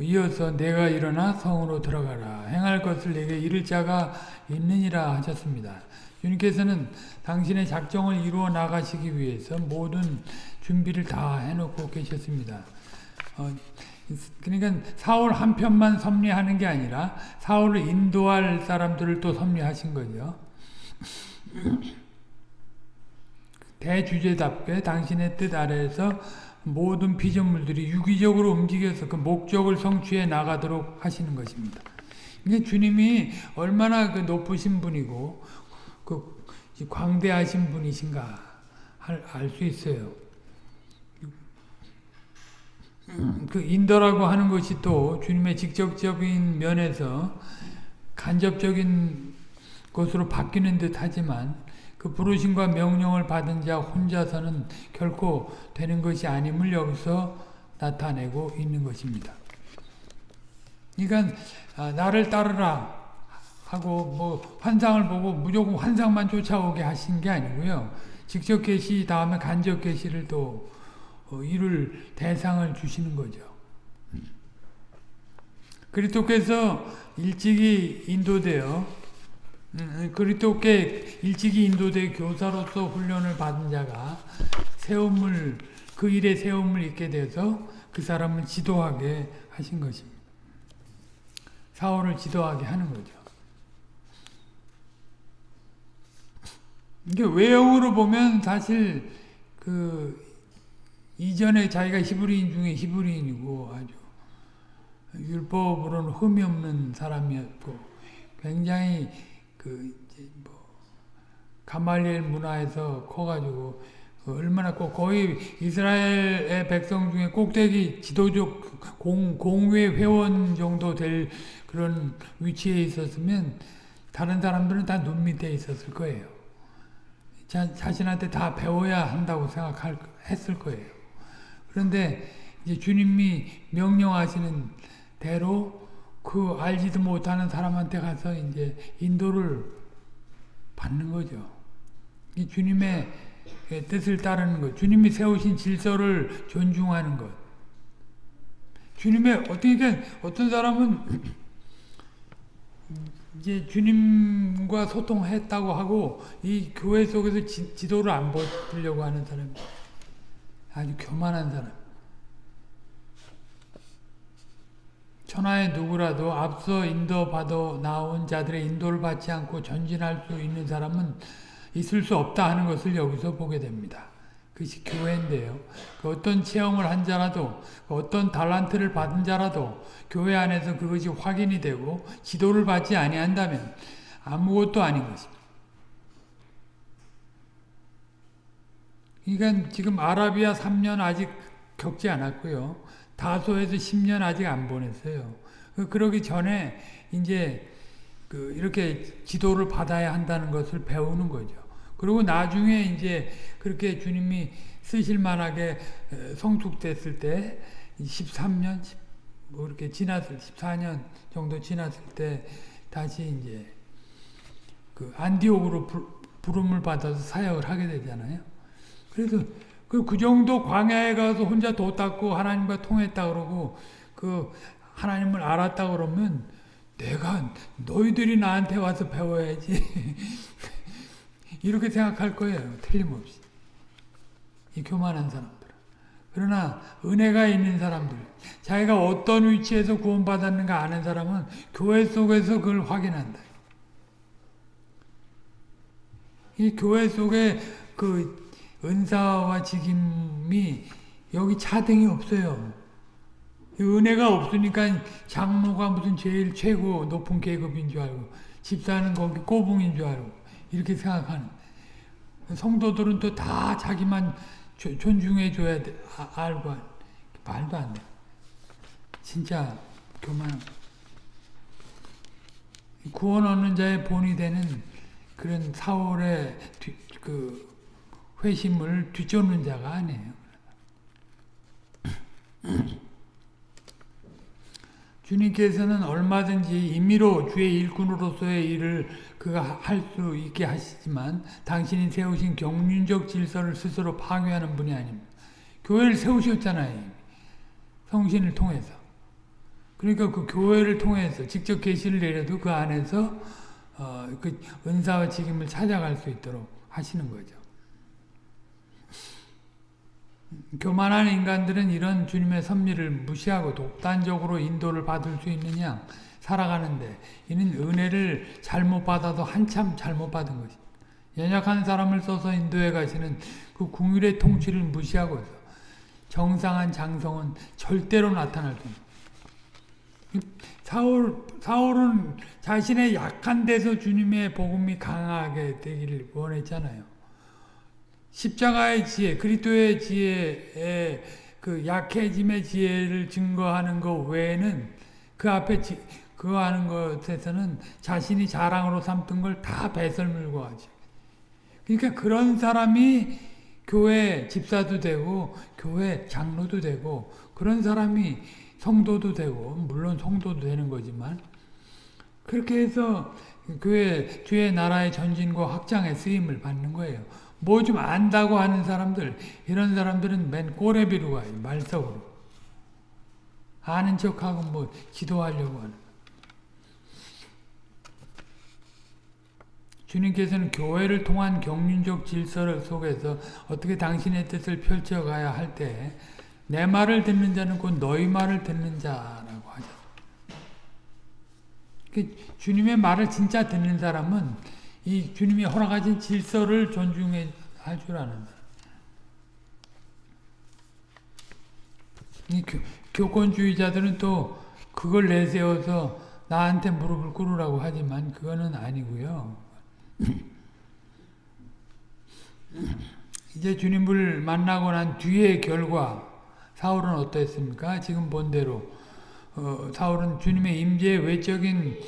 이어서 내가 일어나 성으로 들어가라 행할 것을 내게 이를 자가 있느니라 하셨습니다. 주님께서는 당신의 작정을 이루어 나가시기 위해서 모든 준비를 다 해놓고 계셨습니다. 어, 그러니까 사울 한 편만 섭리하는 게 아니라 사울을 인도할 사람들을 또 섭리하신 거죠. 대주제답게 당신의 뜻 아래에서 모든 피조물들이 유기적으로 움직여서 그 목적을 성취해 나가도록 하시는 것입니다. 그러니까 주님이 얼마나 그 높으신 분이고 그 광대하신 분이신가 알 수 있어요. 그 인도라고 하는 것이 또 주님의 직접적인 면에서 간접적인 것으로 바뀌는 듯 하지만 그 부르심과 명령을 받은 자 혼자서는 결코 되는 것이 아님을 여기서 나타내고 있는 것입니다. 그러니까 아, 나를 따르라 하고 뭐 환상을 보고 무조건 환상만 쫓아오게 하신 게 아니고요. 직접 계시 다음에 간접 계시를 또 어, 이룰 대상을 주시는 거죠. 그리스도께서 일찍이 인도되어 음, 그리스도께 일찍이 인도돼 교사로서 훈련을 받은 자가 세움을 그 일에 세움을 입게 되어서 그 사람을 지도하게 하신 것입니다. 사울을 지도하게 하는 거죠. 이게 외형으로 보면 사실 그 이전에 자기가 히브리인 중에 히브리인이고 아주 율법으로는 흠이 없는 사람이었고 굉장히 그 이제 뭐 가말리엘 문화에서 커가지고 얼마나 꼭 거의 이스라엘의 백성 중에 꼭대기 지도적 공, 공회 회원 정도 될 그런 위치에 있었으면 다른 사람들은 다 눈 밑에 있었을 거예요. 자, 자신한테 다 배워야 한다고 생각할 했을 거예요. 그런데 이제 주님이 명령하시는 대로 그 알지도 못하는 사람한테 가서 이제 인도를 받는 거죠. 이 주님의 뜻을 따르는 것, 주님이 세우신 질서를 존중하는 것. 주님의 어떻게 어떤 사람은 이제 주님과 소통했다고 하고 이 교회 속에서 지, 도를안 보려고 하는 사람, 아주 교만한 사람. 천하의 누구라도 앞서 인도받아 나온 자들의 인도를 받지 않고 전진할 수 있는 사람은 있을 수 없다 하는 것을 여기서 보게 됩니다. 그것이 교회인데요. 그 어떤 체험을 한 자라도 그 어떤 달란트를 받은 자라도 교회 안에서 그것이 확인이 되고 지도를 받지 아니한다면 아무것도 아닌 것입니다. 그러니까 지금 아라비아 3년 아직 겪지 않았고요. 다소에서 10년 아직 안 보냈어요. 그, 그러기 전에 이제 그 이렇게 지도를 받아야 한다는 것을 배우는 거죠. 그리고 나중에 이제 그렇게 주님이 쓰실 만하게 성숙됐을 때 13년 뭐 이렇게 지났을 14년 정도 지났을 때 다시 이제 그 안디옥으로 부름을 받아서 사역을 하게 되잖아요. 그래서 그, 그 정도 광야에 가서 혼자 도 닦고 하나님과 통했다 그러고 그 하나님을 알았다 그러면 내가 너희들이 나한테 와서 배워야지 이렇게 생각할 거예요. 틀림없이. 이 교만한 사람들. 그러나 은혜가 있는 사람들, 자기가 어떤 위치에서 구원받았는가 아는 사람은 교회 속에서 그걸 확인한다. 이 교회 속에 그 은사와 직임이 여기 차등이 없어요. 은혜가 없으니까 장로가 무슨 제일 최고 높은 계급인 줄 알고 집사는 거기 꼬붕인 줄 알고 이렇게 생각하는 성도들은 또 다 자기만 존중해 줘야 돼 아, 알고 말도 안 돼. 진짜 교만 구원 얻는 자의 본이 되는 그런 사월의 그 회심을 뒤쫓는 자가 아니에요. 주님께서는 얼마든지 임의로 주의 일꾼으로서의 일을 그가 할 수 있게 하시지만 당신이 세우신 경륜적 질서를 스스로 파괴하는 분이 아닙니다. 교회를 세우셨잖아요. 성신을 통해서. 그러니까 그 교회를 통해서 직접 계시를 내려도 그 안에서 어, 그 은사와 직임을 찾아갈 수 있도록 하시는 거죠. 교만한 인간들은 이런 주님의 섭리를 무시하고 독단적으로 인도를 받을 수 있느냐 살아가는데 이는 은혜를 잘못 받아도 한참 잘못 받은 것이 연약한 사람을 써서 인도에 가시는 그 궁율의 통치를 무시하고 정상한 장성은 절대로 나타날 수 사울, 사울은 자신의 약한 데서 주님의 복음이 강하게 되기를 원했잖아요. 십자가의 지혜, 그리스도의 지혜의 그 약해짐의 지혜를 증거하는 것 외에는 그 앞에 지, 그거 하는 것에서는 자신이 자랑으로 삼던 걸 다 배설물고 하죠. 그러니까 그런 사람이 교회 집사도 되고 교회 장로도 되고 그런 사람이 성도도 되고 물론 성도도 되는 거지만 그렇게 해서 교회 주의 나라의 전진과 확장에 쓰임을 받는 거예요. 뭐 좀 안다고 하는 사람들 이런 사람들은 맨 꼬레비로 가요. 말석으로. 아는 척하고 뭐 기도하려고 하는 주님께서는 교회를 통한 경륜적 질서 속에서 어떻게 당신의 뜻을 펼쳐가야 할 때 내 말을 듣는 자는 곧 너희 말을 듣는 자라고 하셨습니다. 그 주님의 말을 진짜 듣는 사람은 이 주님이 허락하신 질서를 존중해 할 줄 아는 사람. 이 교, 교권주의자들은 또 그걸 내세워서 나한테 무릎을 꿇으라고 하지만 그거는 아니고요. 이제 주님을 만나고 난 뒤의 결과 사울은 어땠습니까? 지금 본 대로 어, 사울은 주님의 임재의 외적인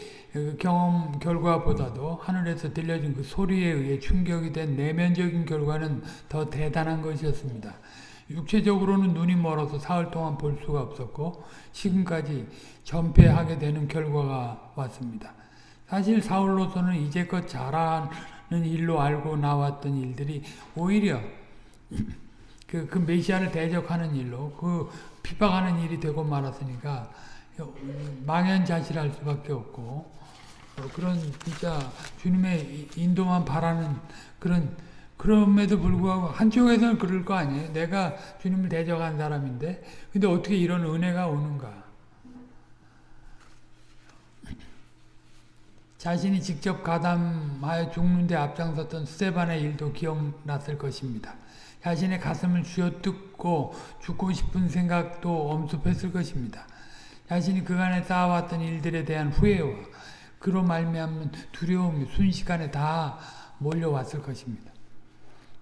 경험 결과보다도 하늘에서 들려진 그 소리에 의해 충격이 된 내면적인 결과는 더 대단한 것이었습니다. 육체적으로는 눈이 멀어서 사흘 동안 볼 수가 없었고 지금까지 전폐하게 되는 결과가 왔습니다. 사실 사울로서는 이제껏 잘하는 일로 알고 나왔던 일들이 오히려 그, 그 메시아를 대적하는 일로 그 핍박하는 일이 되고 말았으니까 망연자실할 수밖에 없고 어, 그런 진짜 주님의 인도만 바라는 그런 그럼에도 불구하고 한쪽에서는 그럴 거 아니에요. 내가 주님을 대적한 사람인데 근데 어떻게 이런 은혜가 오는가? 자신이 직접 가담하여 죽는데 앞장섰던 스테반의 일도 기억났을 것입니다. 자신의 가슴을 쥐어뜯고 죽고 싶은 생각도 엄습했을 것입니다. 자신이 그간에 쌓아왔던 일들에 대한 후회와 그로 말미암는 두려움이 순식간에 다 몰려왔을 것입니다.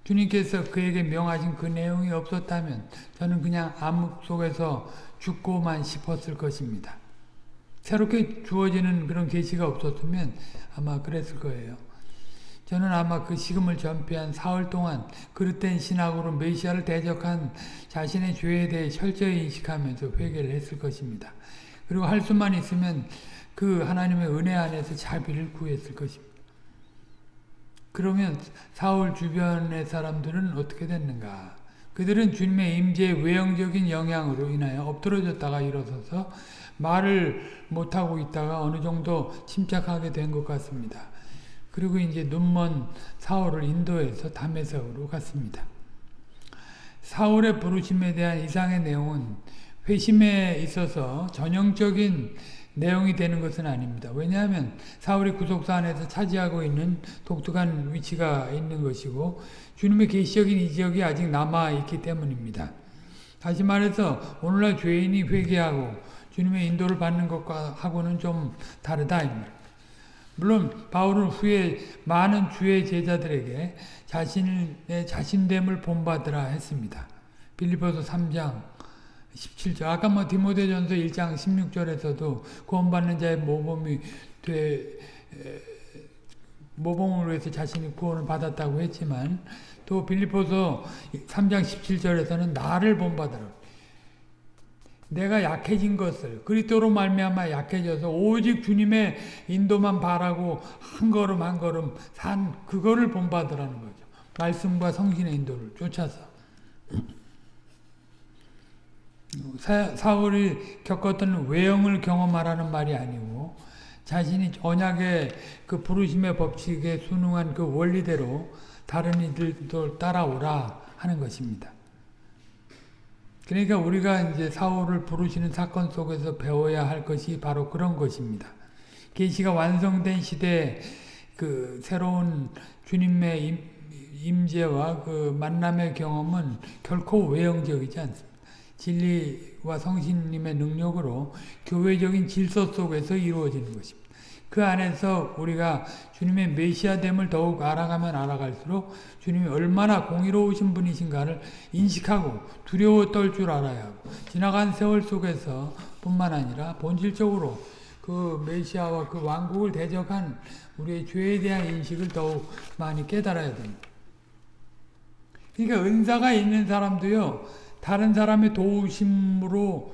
주님께서 그에게 명하신 그 내용이 없었다면 저는 그냥 암흑 속에서 죽고만 싶었을 것입니다. 새롭게 주어지는 그런 계시가 없었으면 아마 그랬을 거예요. 저는 아마 그 식음을 전폐한 사흘 동안 그릇된 신학으로 메시아를 대적한 자신의 죄에 대해 철저히 인식하면서 회개를 했을 것입니다. 그리고 할 수만 있으면 그 하나님의 은혜 안에서 자비를 구했을 것입니다. 그러면 사울 주변의 사람들은 어떻게 됐는가? 그들은 주님의 임재의 외형적인 영향으로 인하여 엎드러졌다가 일어서서 말을 못하고 있다가 어느 정도 침착하게 된 것 같습니다. 그리고 이제 눈먼 사울을 인도해서 담에색으로 갔습니다. 사울의 부르심에 대한 이상의 내용은 회심에 있어서 전형적인 내용이 되는 것은 아닙니다. 왜냐하면 사울이 구속사 안에서 차지하고 있는 독특한 위치가 있는 것이고 주님의 계시적인 이적이 아직 남아있기 때문입니다. 다시 말해서 오늘날 죄인이 회개하고 주님의 인도를 받는 것과 하고는 좀 다르다. 물론 바울은 후에 많은 주의 제자들에게 자신의 자신됨을 본받으라 했습니다. 빌리포서 3장 17절 아까 뭐 디모데전서 1장 16절에서도 구원받는 자의 모범이 돼 모범을 위해서 자신이 구원을 받았다고 했지만 또 빌리포서 3장 17절에서는 나를 본받으라. 내가 약해진 것을 그리스도로 말미암아 약해져서 오직 주님의 인도만 바라고 한 걸음 한 걸음 산 그거를 본받으라는 거죠. 말씀과 성신의 인도를 쫓아서. 사, 울이 겪었던 외형을 경험하라는 말이 아니고 자신이 언약의 그 부르심의 법칙에 순응한 그 원리대로 다른 이들도 따라오라 하는 것입니다. 그러니까 우리가 이제 사울을 부르시는 사건 속에서 배워야 할 것이 바로 그런 것입니다. 계시가 완성된 시대 그 새로운 주님의 임재와 그 만남의 경험은 결코 외형적이지 않습니다. 진리와 성신님의 능력으로 교회적인 질서 속에서 이루어지는 것입니다. 그 안에서 우리가 주님의 메시아됨을 더욱 알아가면 알아갈수록 주님이 얼마나 공의로우신 분이신가를 인식하고 두려워 떨 줄 알아야 하고 지나간 세월 속에서 뿐만 아니라 본질적으로 그 메시아와 그 왕국을 대적한 우리의 죄에 대한 인식을 더욱 많이 깨달아야 됩니다. 그러니까 은사가 있는 사람도요, 다른 사람의 도우심으로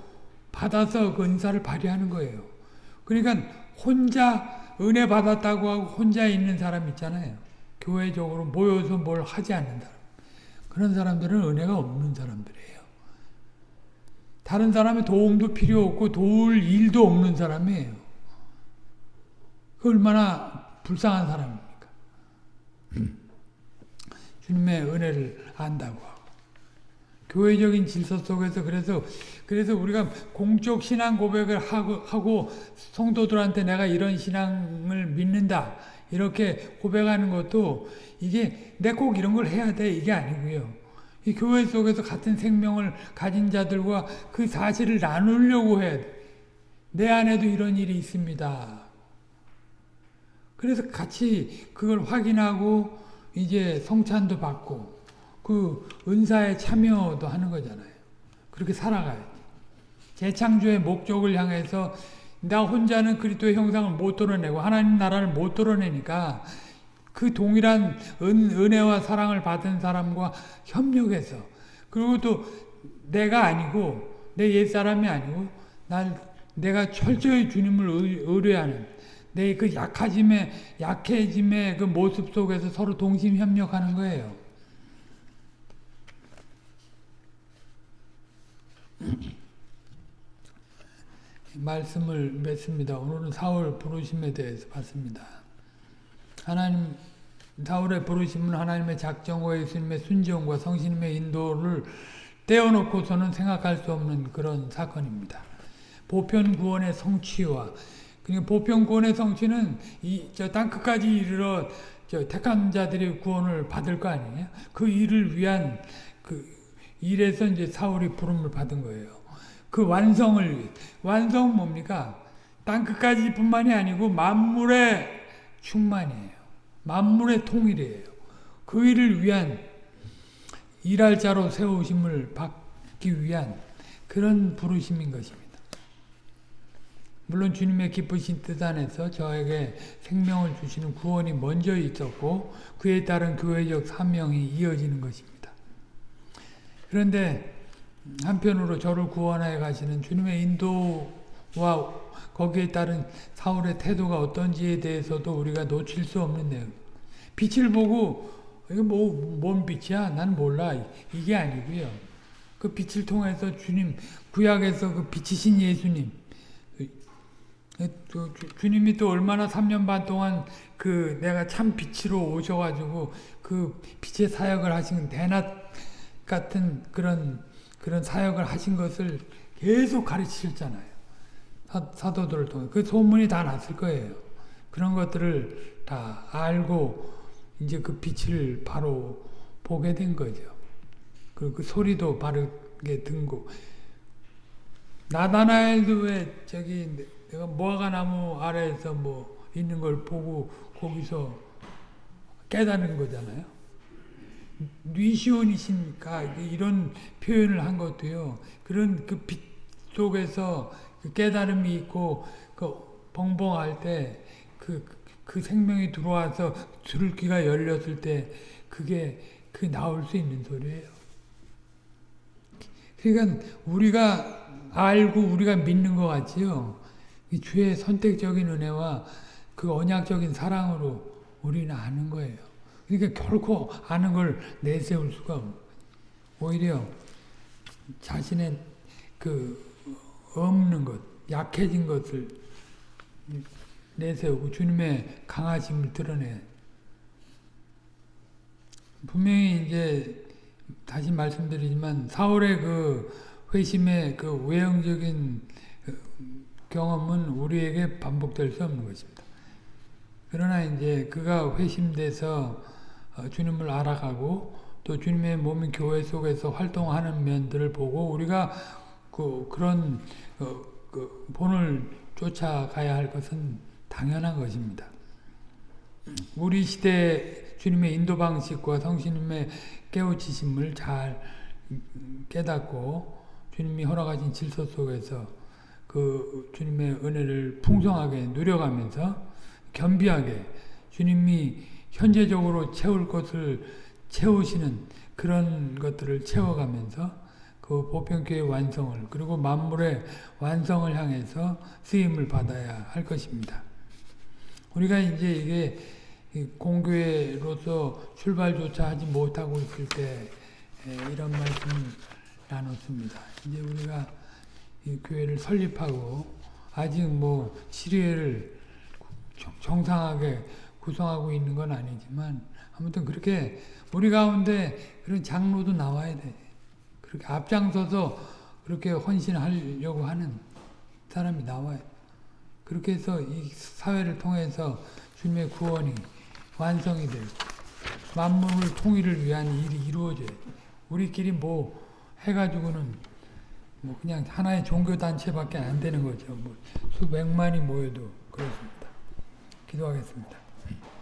받아서 그 은사를 발휘하는 거예요. 그러니까 혼자 은혜 받았다고 하고 혼자 있는 사람 있잖아요. 교회적으로 모여서 뭘 하지 않는 사람. 그런 사람들은 은혜가 없는 사람들이에요. 다른 사람의 도움도 필요 없고 도울 일도 없는 사람이에요. 그 얼마나 불쌍한 사람입니까? 주님의 은혜를 안다고. 교회적인 질서 속에서 그래서 그래서 우리가 공적 신앙 고백을 하고, 하고 성도들한테 내가 이런 신앙을 믿는다 이렇게 고백하는 것도 이게 내 꼭 이런 걸 해야 돼 이게 아니고요. 이 교회 속에서 같은 생명을 가진 자들과 그 사실을 나누려고 돼. 내 안에도 이런 일이 있습니다. 그래서 같이 그걸 확인하고 이제 성찬도 받고 그 은사에 참여도 하는 거잖아요. 그렇게 살아가야지. 재창조의 목적을 향해서 나 혼자는 그리스도의 형상을 못 드러내고 하나님 나라를 못 드러내니까 그 동일한 은, 은혜와 사랑을 받은 사람과 협력해서 그리고 또 내가 아니고 내 옛사람이 아니고 날 내가 철저히 주님을 의뢰하는 내 그 약해짐의 약해짐의 그 모습 속에서 서로 동심 협력하는 거예요. 말씀을 맺습니다. 오늘은 사울 부르심에 대해서 봤습니다. 하나님 사울의 부르심은 하나님의 작정과 예수님의 순종과 성신님의 인도를 떼어놓고서는 생각할 수 없는 그런 사건입니다. 보편 구원의 성취와 그러니까 보편 구원의 성취는 이저 땅끝까지 이르러 저 택한 자들이 구원을 받을 거 아니에요? 그 일을 위한 그 일에서 이제 사울이 부름을 받은 거예요. 그 완성을 완성 뭡니까? 땅 끝까지 뿐만이 아니고 만물의 충만이에요. 만물의 통일이에요. 그 일을 위한 일할 자로 세우심을 받기 위한 그런 부르심인 것입니다. 물론 주님의 기쁘신 뜻 안에서 저에게 생명을 주시는 구원이 먼저 있었고 그에 따른 교회적 사명이 이어지는 것입니다. 그런데 한편으로 저를 구원하여 가시는 주님의 인도와 거기에 따른 사울의 태도가 어떤지에 대해서도 우리가 놓칠 수 없는 내용. 빛을 보고 이게 뭐, 뭔 빛이야? 난 몰라. 이게 아니고요. 그 빛을 통해서 주님, 구약에서 그 빛이신 예수님, 그 주님이 또 얼마나 3년 반 동안 그 내가 참 빛으로 오셔가지고 그 빛의 사역을 하신 대낮 같은 그런 그런 사역을 하신 것을 계속 가르치셨잖아요. 사, 도들을 통해 그 소문이 다 났을 거예요. 그런 것들을 다 알고 이제 그 빛을 바로 보게 된 거죠. 그리고 그 소리도 바르게 듣고 나다나엘도 왜 저기 내가 무화과 나무 아래에서 뭐 있는 걸 보고 거기서 깨닫는 거잖아요. 뉘시온이시니까 이런 표현을 한 것도요. 그런 그 빛 속에서 그 깨달음이 있고 그 벙벙할 때그 그 생명이 들어와서 줄기가 열렸을 때 그게 그 나올 수 있는 소리예요. 그러니까 우리가 알고 우리가 믿는 것 같지요. 주의 선택적인 은혜와 그 언약적인 사랑으로 우리는 아는 거예요. 그러니까 결코 아는 걸 내세울 수가 없는 오히려 자신의 그 없는 것, 약해진 것을 내세우고 주님의 강하심을 드러내. 분명히 이제 다시 말씀드리지만 사울의 그 회심의 그 외형적인 경험은 우리에게 반복될 수 없는 것입니다. 그러나 이제 그가 회심돼서 어, 주님을 알아가고 또 주님의 몸인 교회 속에서 활동하는 면들을 보고 우리가 그 그런 어, 그 본을 쫓아가야 할 것은 당연한 것입니다. 우리 시대 주님의 인도 방식과 성신님의 깨우치심을 잘 깨닫고 주님이 허락하신 질서 속에서 그 주님의 은혜를 풍성하게 누려가면서 겸비하게 주님이 현재적으로 채울 것을 채우시는 그런 것들을 채워가면서 그 보편교회 완성을 그리고 만물의 완성을 향해서 쓰임을 받아야 할 것입니다. 우리가 이제 이게 이 공교회로서 출발조차 하지 못하고 있을 때 에, 이런 말씀을 나눴습니다. 이제 우리가 이 교회를 설립하고 아직 뭐 정- 정상하게 구성하고 있는 건 아니지만 아무튼 그렇게 우리 가운데 그런 장로도 나와야 돼. 그렇게 앞장서서 그렇게 헌신하려고 하는 사람이 나와요. 그렇게 해서 이 사회를 통해서 주님의 구원이 완성이 되고 만물을 통일을 위한 일이 이루어져요. 우리끼리 뭐 해가지고는 뭐 그냥 하나의 종교 단체밖에 안 되는 거죠. 뭐 수백만이 모여도 그렇습니다. 기도하겠습니다.